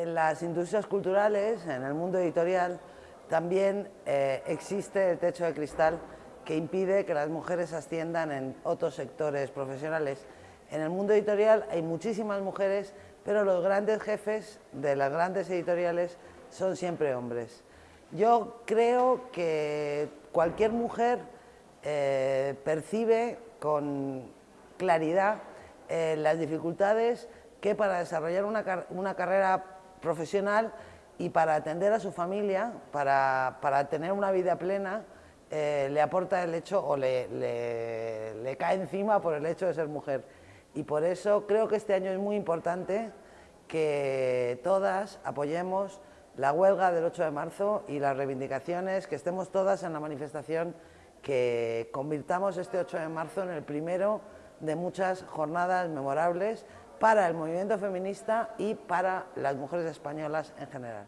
En las industrias culturales, en el mundo editorial, también eh, existe el techo de cristal que impide que las mujeres asciendan en otros sectores profesionales. En el mundo editorial hay muchísimas mujeres, pero los grandes jefes de las grandes editoriales son siempre hombres. Yo creo que cualquier mujer eh, percibe con claridad eh, las dificultades que para desarrollar una, una carrera profesional y para atender a su familia, para, para tener una vida plena, eh, le aporta el hecho o le, le, cae encima por el hecho de ser mujer. Y por eso creo que este año es muy importante que todas apoyemos la huelga del 8 de marzo y las reivindicaciones, que estemos todas en la manifestación, que convirtamos este 8 de marzo en el primero de muchas jornadas memorables para el movimiento feminista y para las mujeres españolas en general.